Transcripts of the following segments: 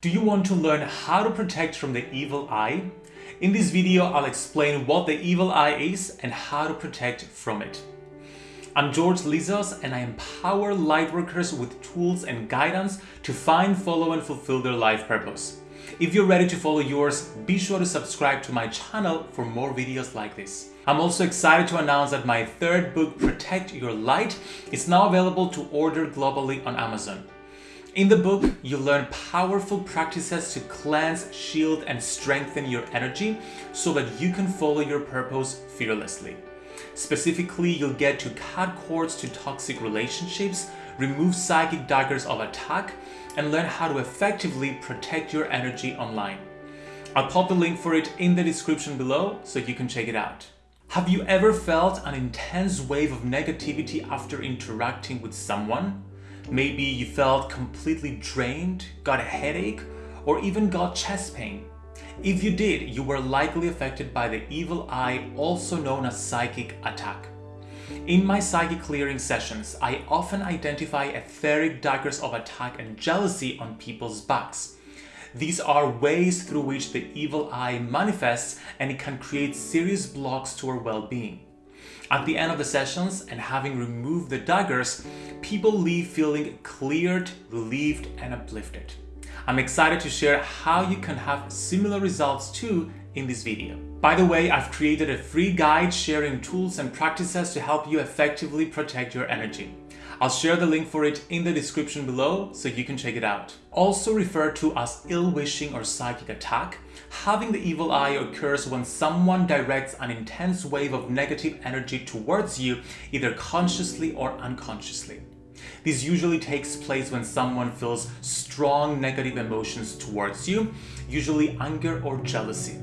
Do you want to learn how to protect from the evil eye? In this video, I'll explain what the evil eye is and how to protect from it. I'm George Lizos and I empower lightworkers with tools and guidance to find, follow and fulfill their life purpose. If you're ready to follow yours, be sure to subscribe to my channel for more videos like this. I'm also excited to announce that my third book, Protect Your Light, is now available to order globally on Amazon. In the book, you learn powerful practices to cleanse, shield, and strengthen your energy so that you can follow your purpose fearlessly. Specifically, you'll get to cut cords to toxic relationships, remove psychic daggers of attack, and learn how to effectively protect your energy online. I'll pop the link for it in the description below so you can check it out. Have you ever felt an intense wave of negativity after interacting with someone? Maybe you felt completely drained, got a headache, or even got chest pain. If you did, you were likely affected by the evil eye, also known as psychic attack. In my psychic clearing sessions, I often identify etheric daggers of attack and jealousy on people's backs. These are ways through which the evil eye manifests and it can create serious blocks to our well-being. At the end of the sessions and having removed the daggers, people leave feeling cleared, relieved and uplifted. I'm excited to share how you can have similar results too in this video. By the way, I've created a free guide sharing tools and practices to help you effectively protect your energy. I'll share the link for it in the description below so you can check it out. Also referred to as ill-wishing or psychic attack, having the evil eye occurs when someone directs an intense wave of negative energy towards you, either consciously or unconsciously. This usually takes place when someone feels strong negative emotions towards you, usually anger or jealousy.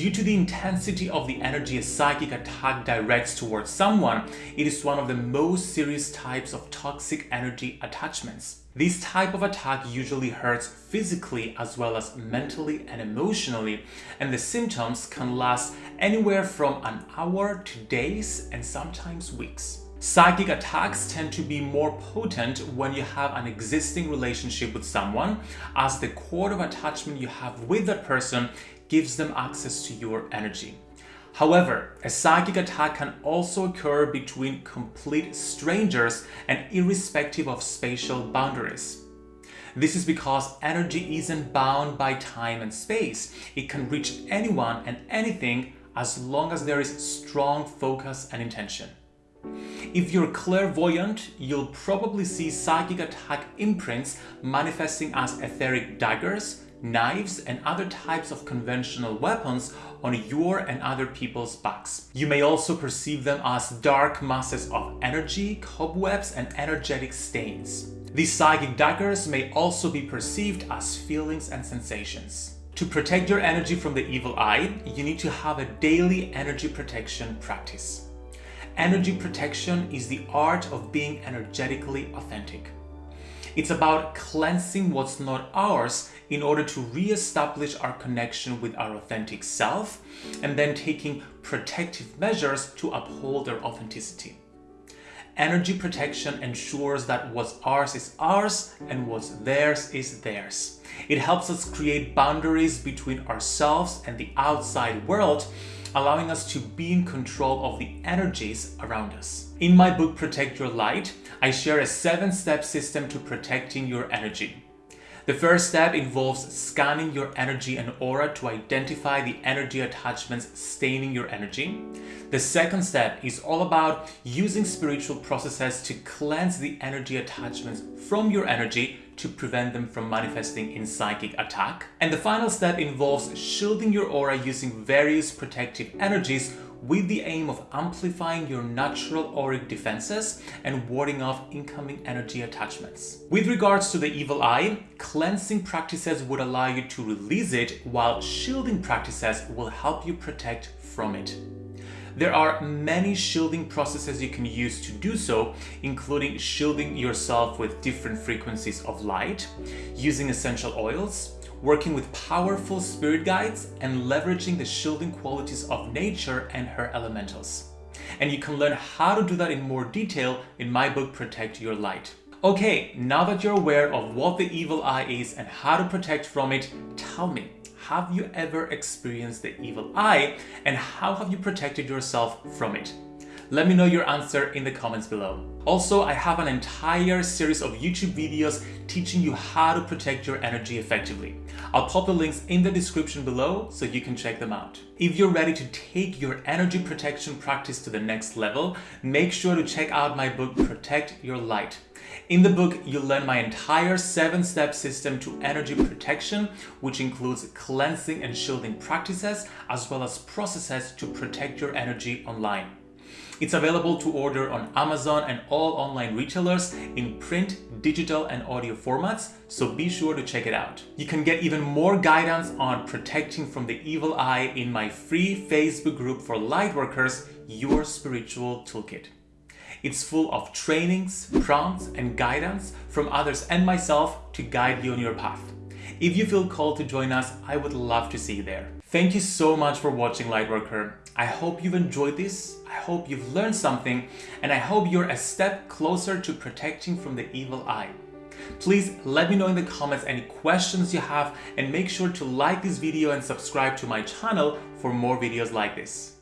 Due to the intensity of the energy a psychic attack directs towards someone, it is one of the most serious types of toxic energy attachments. This type of attack usually hurts physically as well as mentally and emotionally, and the symptoms can last anywhere from an hour to days and sometimes weeks. Psychic attacks tend to be more potent when you have an existing relationship with someone, as the cord of attachment you have with that person gives them access to your energy. However, a psychic attack can also occur between complete strangers and irrespective of spatial boundaries. This is because energy isn't bound by time and space. It can reach anyone and anything as long as there is strong focus and intention. If you're clairvoyant, you'll probably see psychic attack imprints manifesting as etheric daggers, knives and other types of conventional weapons on your and other people's backs. You may also perceive them as dark masses of energy, cobwebs and energetic stains. These psychic daggers may also be perceived as feelings and sensations. To protect your energy from the evil eye, you need to have a daily energy protection practice. Energy protection is the art of being energetically authentic. It's about cleansing what's not ours in order to re-establish our connection with our authentic self and then taking protective measures to uphold their authenticity. Energy protection ensures that what's ours is ours and what's theirs is theirs. It helps us create boundaries between ourselves and the outside world allowing us to be in control of the energies around us. In my book Protect Your Light, I share a seven-step system to protecting your energy. The first step involves scanning your energy and aura to identify the energy attachments staining your energy. The second step is all about using spiritual processes to cleanse the energy attachments from your energy to prevent them from manifesting in psychic attack. And the final step involves shielding your aura using various protective energies with the aim of amplifying your natural auric defenses and warding off incoming energy attachments. With regards to the evil eye, cleansing practices would allow you to release it while shielding practices will help you protect from it. There are many shielding processes you can use to do so, including shielding yourself with different frequencies of light, using essential oils, working with powerful spirit guides, and leveraging the shielding qualities of nature and her elementals. And you can learn how to do that in more detail in my book Protect Your Light. Okay, now that you're aware of what the evil eye is and how to protect from it, tell me, have you ever experienced the evil eye and how have you protected yourself from it? Let me know your answer in the comments below. Also, I have an entire series of YouTube videos teaching you how to protect your energy effectively. I'll pop the links in the description below so you can check them out. If you're ready to take your energy protection practice to the next level, make sure to check out my book, Protect Your Light. In the book, you'll learn my entire seven-step system to energy protection, which includes cleansing and shielding practices, as well as processes to protect your energy online. It's available to order on Amazon and all online retailers in print, digital and audio formats, so be sure to check it out. You can get even more guidance on protecting from the evil eye in my free Facebook group for lightworkers, Your Spiritual Toolkit. It's full of trainings, prompts and guidance from others and myself to guide you on your path. If you feel called to join us, I would love to see you there. Thank you so much for watching Lightworker. I hope you've enjoyed this, I hope you've learned something, and I hope you're a step closer to protecting from the evil eye. Please let me know in the comments any questions you have and make sure to like this video and subscribe to my channel for more videos like this.